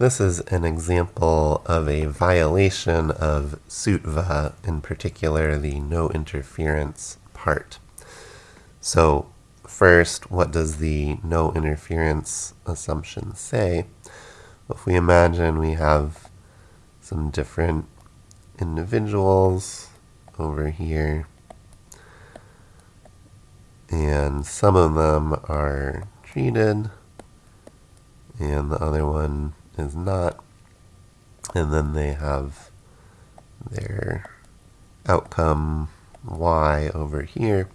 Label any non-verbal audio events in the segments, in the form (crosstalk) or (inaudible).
This is an example of a violation of SUTVA, in particular the no interference part. So first, what does the no interference assumption say? If we imagine we have some different individuals over here, and some of them are treated, and the other one is not, and then they have their outcome y over here.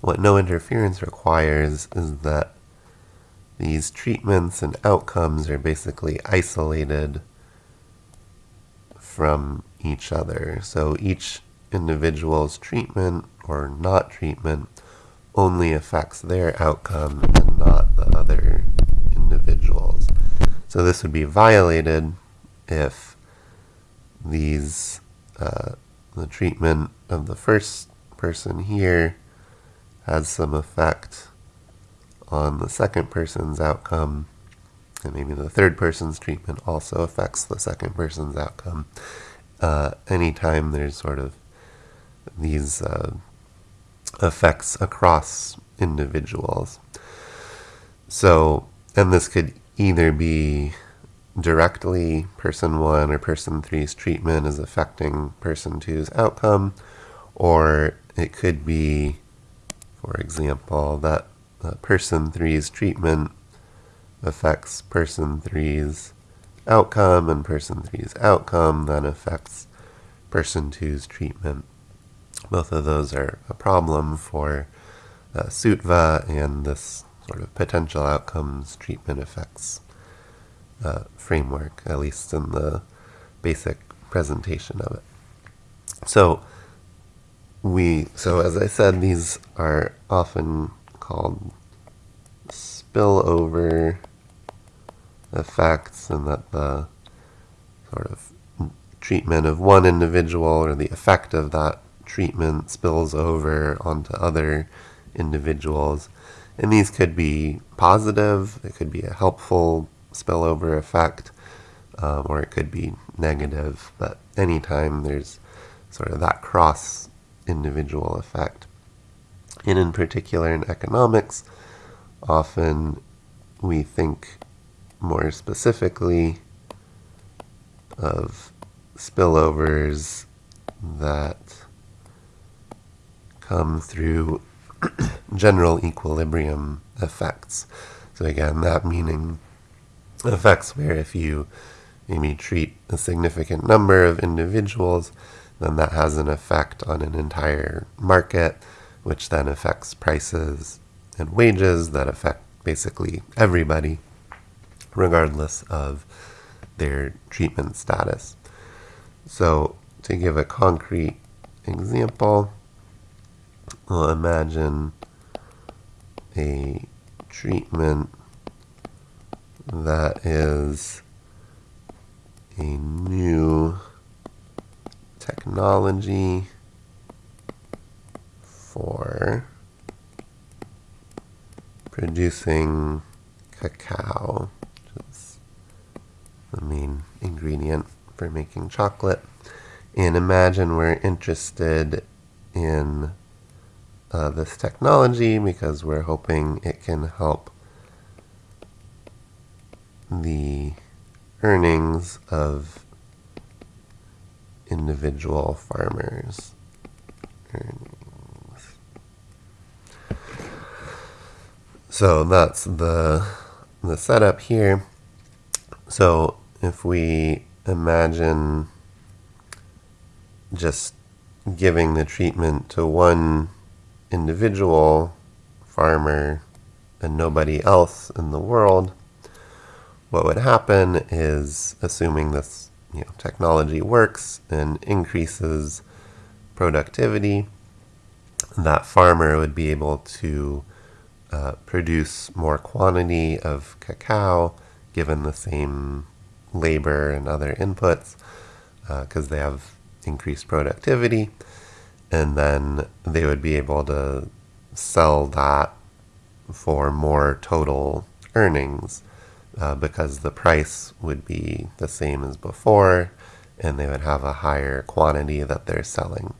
What no interference requires is that these treatments and outcomes are basically isolated from each other. So each individual's treatment or not treatment only affects their outcome and not the other. So this would be violated if these uh, the treatment of the first person here has some effect on the second person's outcome, and maybe the third person's treatment also affects the second person's outcome. Uh, anytime there's sort of these uh, effects across individuals. So, and this could either be directly person one or person three's treatment is affecting person two's outcome, or it could be, for example, that uh, person three's treatment affects person three's outcome, and person three's outcome then affects person two's treatment. Both of those are a problem for uh, SUTVA and this sort of potential outcomes treatment effects uh, framework, at least in the basic presentation of it. So we, so as I said, these are often called spillover effects, and that the sort of treatment of one individual or the effect of that treatment spills over onto other individuals. And these could be positive, it could be a helpful spillover effect, um, or it could be negative. But anytime there's sort of that cross individual effect. And in particular in economics, often we think more specifically of spillovers that come through (clears throat) general equilibrium effects. So again, that meaning effects where if you maybe treat a significant number of individuals, then that has an effect on an entire market, which then affects prices and wages that affect basically everybody, regardless of their treatment status. So to give a concrete example, we'll imagine a treatment that is a new technology for producing cacao, which is the main ingredient for making chocolate. And imagine we're interested in uh, this technology because we're hoping it can help the earnings of individual farmers. Earnings. So that's the the setup here. So if we imagine just giving the treatment to one individual farmer and nobody else in the world, what would happen is, assuming this you know, technology works and increases productivity, that farmer would be able to uh, produce more quantity of cacao given the same labor and other inputs because uh, they have increased productivity and then they would be able to sell that for more total earnings uh, because the price would be the same as before and they would have a higher quantity that they're selling.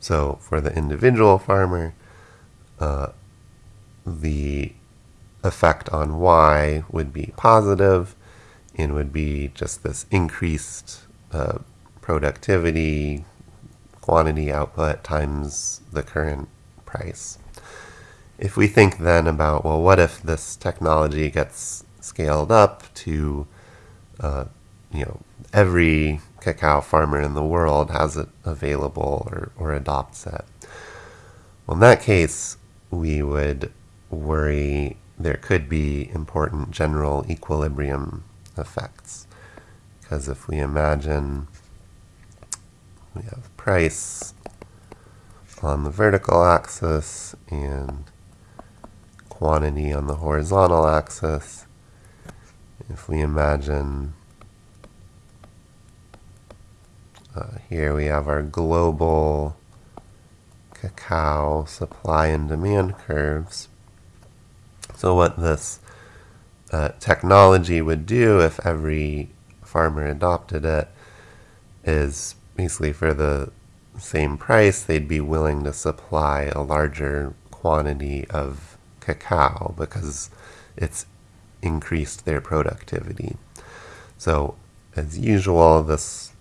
So for the individual farmer, uh, the effect on Y would be positive and would be just this increased uh, productivity, quantity output times the current price. If we think then about, well, what if this technology gets scaled up to, uh, you know, every cacao farmer in the world has it available or, or adopts it. Well, in that case, we would worry there could be important general equilibrium effects. Because if we imagine we have price on the vertical axis and quantity on the horizontal axis, if we imagine uh, here we have our global cacao supply and demand curves. So what this uh, technology would do if every farmer adopted it is basically for the same price, they'd be willing to supply a larger quantity of cacao because it's increased their productivity. So as usual, this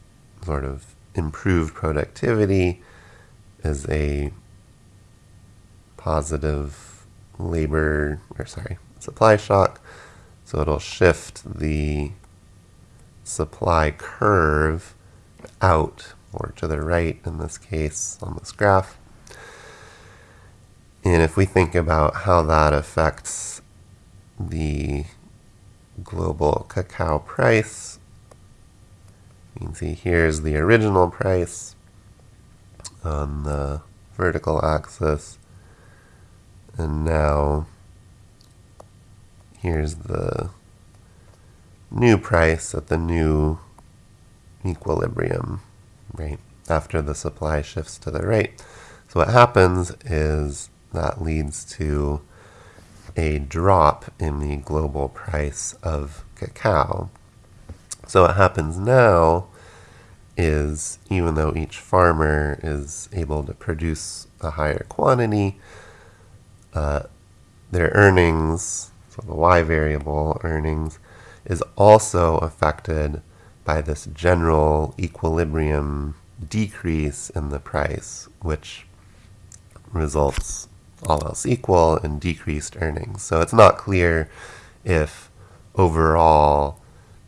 sort of improved productivity is a positive labor, or sorry, supply shock. So it'll shift the supply curve out or to the right in this case on this graph. And if we think about how that affects the global cacao price, you can see here's the original price on the vertical axis. And now here's the new price at the new equilibrium, right, after the supply shifts to the right. So what happens is that leads to a drop in the global price of cacao. So what happens now is even though each farmer is able to produce a higher quantity, uh, their earnings, so the y variable earnings, is also affected by this general equilibrium decrease in the price, which results all else equal in decreased earnings. So it's not clear if overall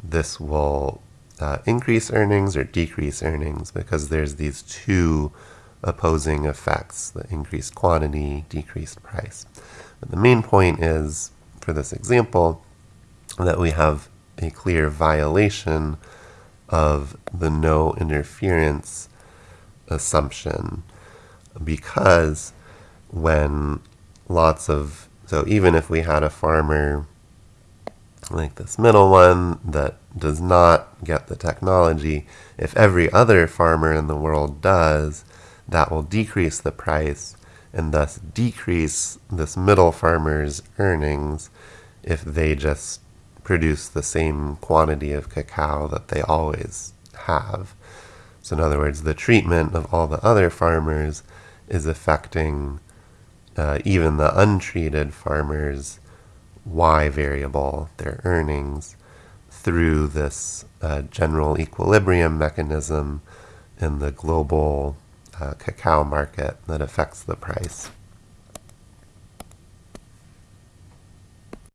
this will uh, increase earnings or decrease earnings because there's these two opposing effects, the increased quantity, decreased price. But the main point is, for this example, that we have a clear violation of the no interference assumption. Because when lots of, so even if we had a farmer like this middle one that does not get the technology, if every other farmer in the world does, that will decrease the price and thus decrease this middle farmer's earnings if they just produce the same quantity of cacao that they always have. So in other words, the treatment of all the other farmers is affecting uh, even the untreated farmers' Y variable, their earnings, through this uh, general equilibrium mechanism in the global uh, cacao market that affects the price.